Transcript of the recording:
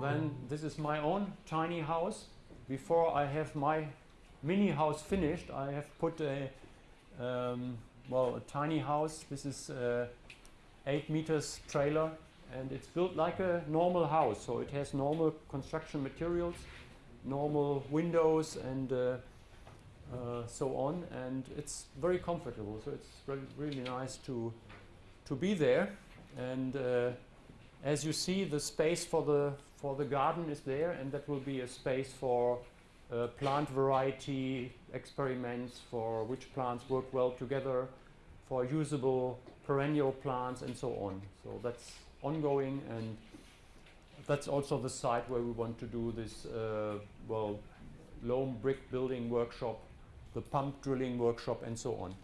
Then this is my own tiny house. Before I have my mini house finished, I have put a um, well a tiny house. This is uh, eight meters trailer, and it's built like a normal house. So it has normal construction materials, normal windows, and uh, uh, so on. And it's very comfortable. So it's re- really nice to to be there. And uh, as you see, the space for the for the garden is there, and that will be a space for uh, plant variety experiments for which plants work well together, for usable perennial plants, and so on. So that's ongoing, and that's also the site where we want to do this uh, well loam brick building workshop, the pump drilling workshop, and so on.